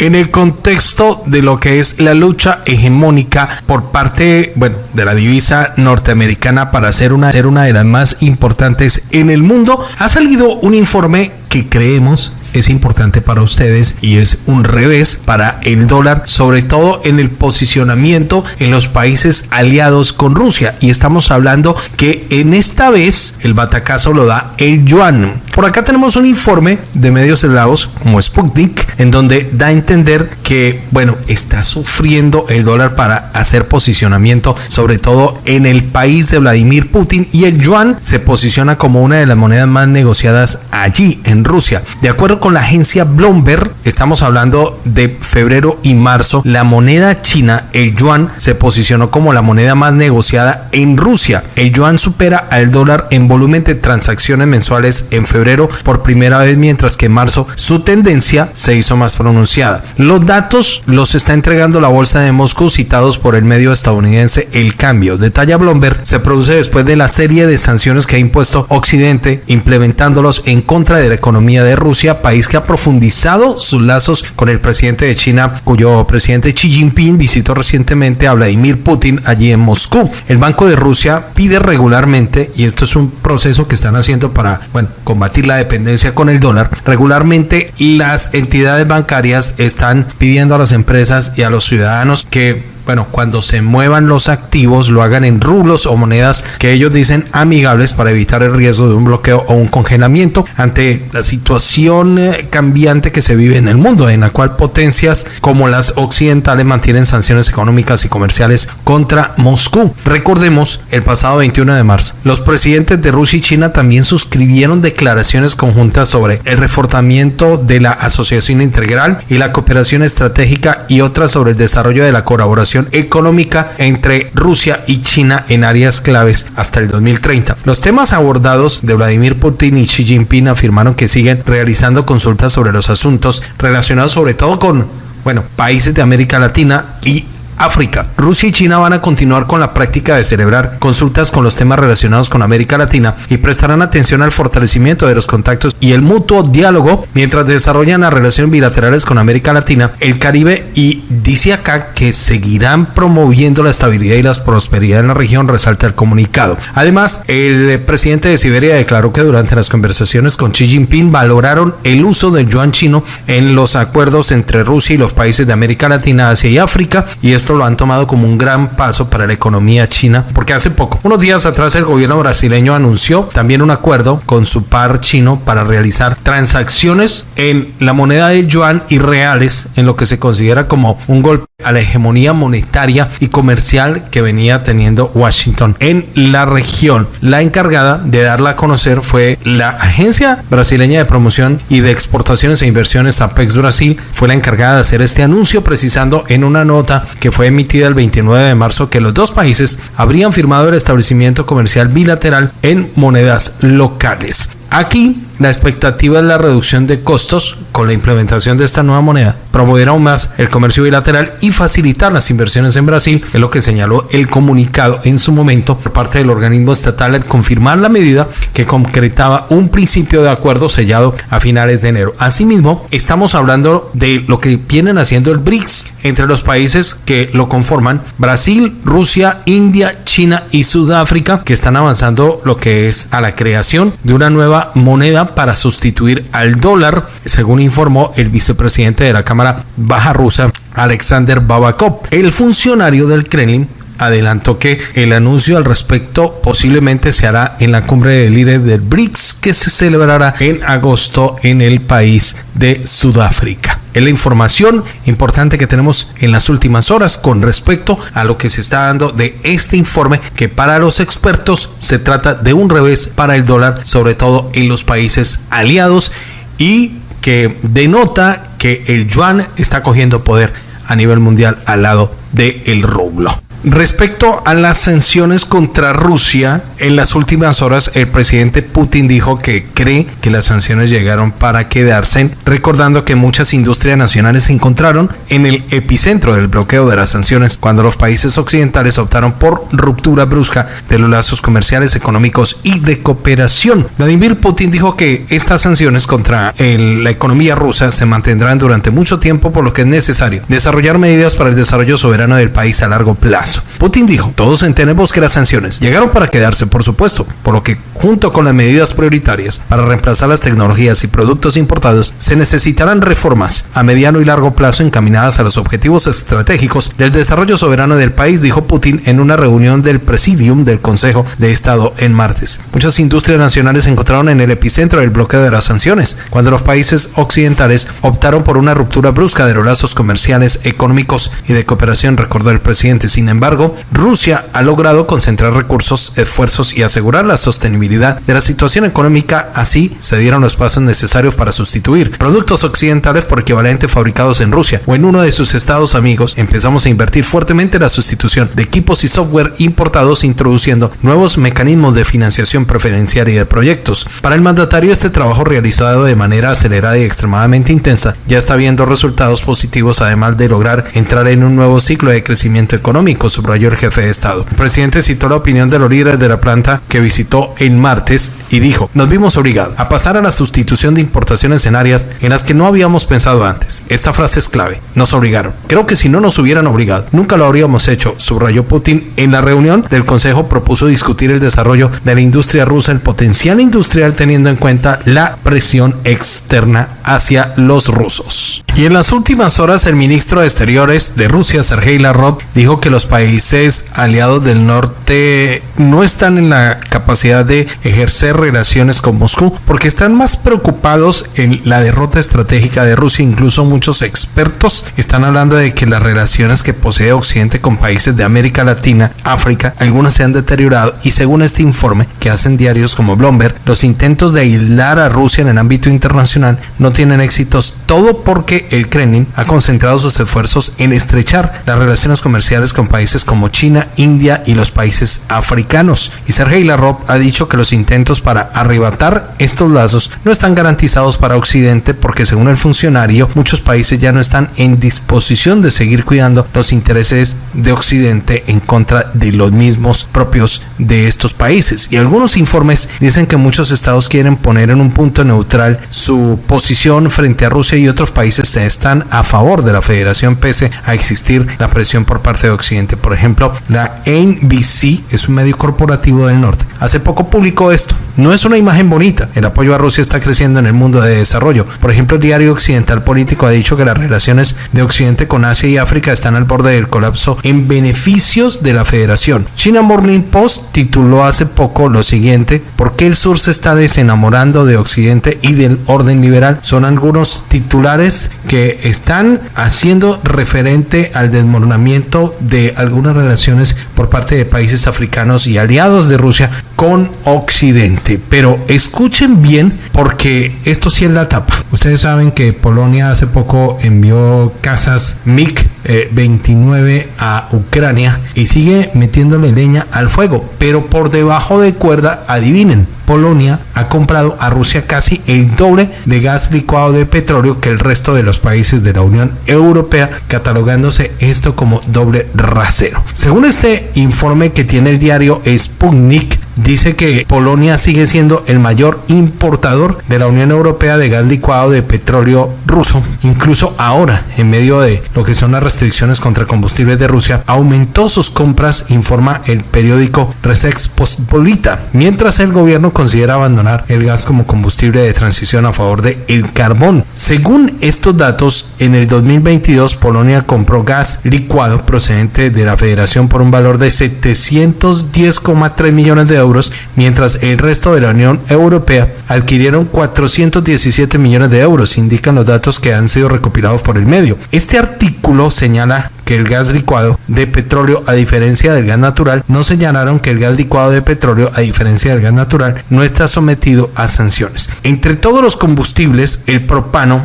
en el contexto de lo que es la lucha hegemónica por parte, bueno, de la divisa norteamericana para ser una, ser una de las más importantes en el mundo, ha salido un informe que creemos es importante para ustedes y es un revés para el dólar, sobre todo en el posicionamiento en los países aliados con Rusia. Y estamos hablando que en esta vez el batacazo lo da el yuan. Por acá tenemos un informe de medios eslavos como Sputnik, en donde da a entender que, bueno, está sufriendo el dólar para hacer posicionamiento, sobre todo en el país de Vladimir Putin, y el yuan se posiciona como una de las monedas más negociadas allí Rusia. De acuerdo con la agencia Bloomberg, estamos hablando de febrero y marzo, la moneda china, el yuan, se posicionó como la moneda más negociada en Rusia. El yuan supera al dólar en volumen de transacciones mensuales en febrero por primera vez, mientras que en marzo su tendencia se hizo más pronunciada. Los datos los está entregando la bolsa de Moscú citados por el medio estadounidense El Cambio. Detalla Bloomberg, se produce después de la serie de sanciones que ha impuesto Occidente, implementándolos en contra de la economía de Rusia, país que ha profundizado sus lazos con el presidente de China, cuyo presidente Xi Jinping visitó recientemente a Vladimir Putin allí en Moscú. El Banco de Rusia pide regularmente, y esto es un proceso que están haciendo para combatir la dependencia con el dólar, regularmente las entidades bancarias están pidiendo a las empresas y a los ciudadanos que bueno, cuando se muevan los activos lo hagan en rublos o monedas que ellos dicen amigables para evitar el riesgo de un bloqueo o un congelamiento ante la situación eh, cambiante que se vive en el mundo, en la cual potencias como las occidentales mantienen sanciones económicas y comerciales contra Moscú. Recordemos, el pasado 21 de marzo, los presidentes de Rusia y China también suscribieron declaraciones conjuntas sobre el reforzamiento de la asociación integral y la cooperación estratégica y otras sobre el desarrollo de la colaboración económica entre Rusia y China en áreas claves hasta el 2030. Los temas abordados de Vladimir Putin y Xi Jinping afirmaron que siguen realizando consultas sobre los asuntos relacionados sobre todo con bueno, países de América Latina y África. Rusia y China van a continuar con la práctica de celebrar consultas con los temas relacionados con América Latina y prestarán atención al fortalecimiento de los contactos y el mutuo diálogo mientras desarrollan las relaciones bilaterales con América Latina, el Caribe y dice acá que seguirán promoviendo la estabilidad y la prosperidad en la región, resalta el comunicado. Además, el presidente de Siberia declaró que durante las conversaciones con Xi Jinping valoraron el uso del yuan chino en los acuerdos entre Rusia y los países de América Latina, Asia y África y esto lo han tomado como un gran paso para la economía china, porque hace poco, unos días atrás, el gobierno brasileño anunció también un acuerdo con su par chino para realizar transacciones en la moneda de yuan y reales, en lo que se considera como un golpe a la hegemonía monetaria y comercial que venía teniendo Washington en la región. La encargada de darla a conocer fue la Agencia Brasileña de Promoción y de Exportaciones e Inversiones Apex Brasil, fue la encargada de hacer este anuncio precisando en una nota que fue emitida el 29 de marzo que los dos países habrían firmado el establecimiento comercial bilateral en monedas locales. Aquí la expectativa es la reducción de costos con la implementación de esta nueva moneda, promover aún más el comercio bilateral y facilitar las inversiones en Brasil, es lo que señaló el comunicado en su momento por parte del organismo estatal al confirmar la medida que concretaba un principio de acuerdo sellado a finales de enero. Asimismo, estamos hablando de lo que vienen haciendo el BRICS entre los países que lo conforman, Brasil, Rusia, India, China y Sudáfrica, que están avanzando lo que es a la creación de una nueva moneda para sustituir al dólar, según informó el vicepresidente de la Cámara Baja Rusa, Alexander Babakov. El funcionario del Kremlin adelantó que el anuncio al respecto posiblemente se hará en la cumbre de líderes del BRICS que se celebrará en agosto en el país de Sudáfrica. Es la información importante que tenemos en las últimas horas con respecto a lo que se está dando de este informe que para los expertos se trata de un revés para el dólar, sobre todo en los países aliados y que denota que el yuan está cogiendo poder a nivel mundial al lado del rublo. Respecto a las sanciones contra Rusia, en las últimas horas el presidente Putin dijo que cree que las sanciones llegaron para quedarse, recordando que muchas industrias nacionales se encontraron en el epicentro del bloqueo de las sanciones cuando los países occidentales optaron por ruptura brusca de los lazos comerciales, económicos y de cooperación. Vladimir Putin dijo que estas sanciones contra la economía rusa se mantendrán durante mucho tiempo por lo que es necesario desarrollar medidas para el desarrollo soberano del país a largo plazo. Putin dijo, todos entendemos que las sanciones llegaron para quedarse, por supuesto, por lo que junto con las medidas prioritarias para reemplazar las tecnologías y productos importados, se necesitarán reformas a mediano y largo plazo encaminadas a los objetivos estratégicos del desarrollo soberano del país, dijo Putin en una reunión del Presidium del Consejo de Estado en martes. Muchas industrias nacionales se encontraron en el epicentro del bloqueo de las sanciones, cuando los países occidentales optaron por una ruptura brusca de los lazos comerciales, económicos y de cooperación, recordó el presidente. Sin embargo, Rusia ha logrado concentrar recursos, esfuerzos y asegurar la sostenibilidad de la situación económica. Así se dieron los pasos necesarios para sustituir productos occidentales por equivalentes fabricados en Rusia o en uno de sus estados amigos. Empezamos a invertir fuertemente en la sustitución de equipos y software importados, introduciendo nuevos mecanismos de financiación preferencial y de proyectos. Para el mandatario, este trabajo realizado de manera acelerada y extremadamente intensa ya está viendo resultados positivos, además de lograr entrar en un nuevo ciclo de crecimiento económico subrayó el jefe de Estado. El presidente citó la opinión de los líderes de la planta que visitó el martes y dijo, nos vimos obligados a pasar a la sustitución de importaciones en áreas en las que no habíamos pensado antes. Esta frase es clave, nos obligaron. Creo que si no nos hubieran obligado, nunca lo habríamos hecho, subrayó Putin. En la reunión del Consejo propuso discutir el desarrollo de la industria rusa, el potencial industrial teniendo en cuenta la presión externa hacia los rusos. Y en las últimas horas el ministro de Exteriores de Rusia, Sergei Lavrov, dijo que los países aliados del norte no están en la capacidad de ejercer relaciones con Moscú porque están más preocupados en la derrota estratégica de Rusia. Incluso muchos expertos están hablando de que las relaciones que posee Occidente con países de América Latina, África, algunas se han deteriorado y según este informe que hacen diarios como Bloomberg, los intentos de aislar a Rusia en el ámbito internacional no tienen éxitos, todo porque el Kremlin ha concentrado sus esfuerzos en estrechar las relaciones comerciales con países como China, India y los países africanos. Y Sergei Lavrov ha dicho que los intentos para arrebatar estos lazos no están garantizados para Occidente porque según el funcionario muchos países ya no están en disposición de seguir cuidando los intereses de Occidente en contra de los mismos propios de estos países. Y algunos informes dicen que muchos estados quieren poner en un punto neutral su posición frente a Rusia y otros países están a favor de la federación pese a existir la presión por parte de Occidente por ejemplo, la NBC es un medio corporativo del norte. Hace poco publicó esto. No es una imagen bonita. El apoyo a Rusia está creciendo en el mundo de desarrollo. Por ejemplo, el diario Occidental Político ha dicho que las relaciones de Occidente con Asia y África están al borde del colapso en beneficios de la federación. China Morning Post tituló hace poco lo siguiente, ¿por qué el sur se está desenamorando de Occidente y del orden liberal? Son algunos titulares que están haciendo referente al desmoronamiento de algunas relaciones por parte de países africanos y aliados de Rusia con Occidente. Pero escuchen bien porque esto sí es la tapa. Ustedes saben que Polonia hace poco envió casas MiG 29 eh, a Ucrania y sigue metiéndole leña al fuego, pero por debajo de cuerda, adivinen, Polonia ha comprado a Rusia casi el doble de gas licuado de petróleo que el resto de los países de la Unión Europea, catalogándose esto como doble rasero. Según este informe que tiene el diario Sputnik, dice que Polonia sigue siendo el mayor importador de la Unión Europea de gas licuado de petróleo ruso. Incluso ahora, en medio de lo que son las restricciones contra combustibles de Rusia, aumentó sus compras, informa el periódico Resex Postpolita, mientras el gobierno considera abandonar el gas como combustible de transición a favor de el carbón. Según estos datos, en el 2022 Polonia compró gas licuado procedente de la Federación por un valor de 710,3 millones de euros mientras el resto de la Unión Europea adquirieron 417 millones de euros, indican los datos que han sido recopilados por el medio. Este artículo señala que el gas licuado de petróleo, a diferencia del gas natural, no señalaron que el gas licuado de petróleo, a diferencia del gas natural, no está sometido a sanciones. Entre todos los combustibles, el propano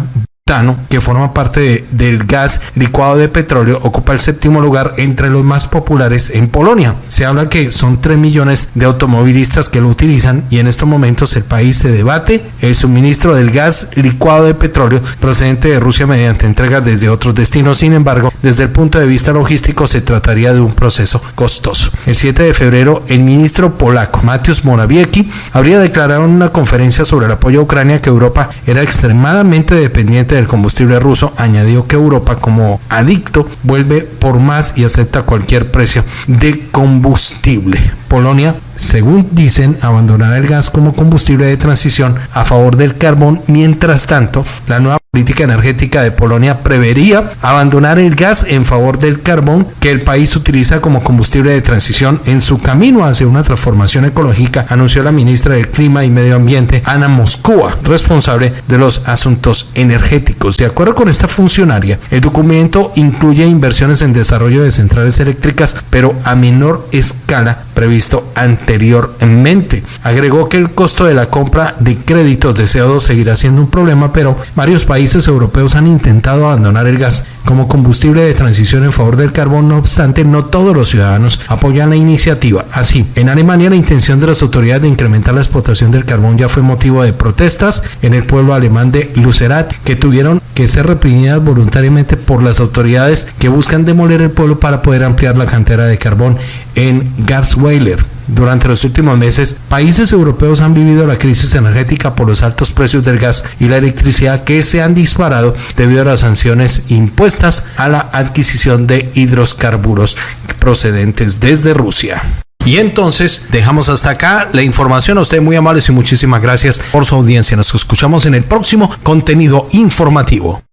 que forma parte del gas licuado de petróleo, ocupa el séptimo lugar entre los más populares en Polonia. Se habla que son 3 millones de automovilistas que lo utilizan y en estos momentos el país se debate el suministro del gas licuado de petróleo procedente de Rusia mediante entregas desde otros destinos. Sin embargo, desde el punto de vista logístico se trataría de un proceso costoso. El 7 de febrero, el ministro polaco Mateusz Morawiecki habría declarado en una conferencia sobre el apoyo a Ucrania que Europa era extremadamente dependiente del combustible ruso, añadió que Europa como adicto vuelve por más y acepta cualquier precio de combustible. Polonia según dicen, abandonará el gas como combustible de transición a favor del carbón. Mientras tanto, la nueva política energética de Polonia prevería abandonar el gas en favor del carbón que el país utiliza como combustible de transición en su camino hacia una transformación ecológica, anunció la ministra del Clima y Medio Ambiente, Ana Moscova, responsable de los asuntos energéticos. De acuerdo con esta funcionaria, el documento incluye inversiones en desarrollo de centrales eléctricas, pero a menor escala previsto anteriormente. Agregó que el costo de la compra de créditos de CO2 seguirá siendo un problema, pero varios países países europeos han intentado abandonar el gas como combustible de transición en favor del carbón, no obstante, no todos los ciudadanos apoyan la iniciativa. Así, en Alemania la intención de las autoridades de incrementar la explotación del carbón ya fue motivo de protestas en el pueblo alemán de Lucerat, que tuvieron que ser reprimidas voluntariamente por las autoridades que buscan demoler el pueblo para poder ampliar la cantera de carbón en Garsweiler. Durante los últimos meses, países europeos han vivido la crisis energética por los altos precios del gas y la electricidad que se han disparado debido a las sanciones impuestas a la adquisición de hidrocarburos procedentes desde Rusia. Y entonces dejamos hasta acá la información. A usted muy amables y muchísimas gracias por su audiencia. Nos escuchamos en el próximo contenido informativo.